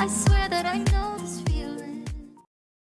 I swear that I know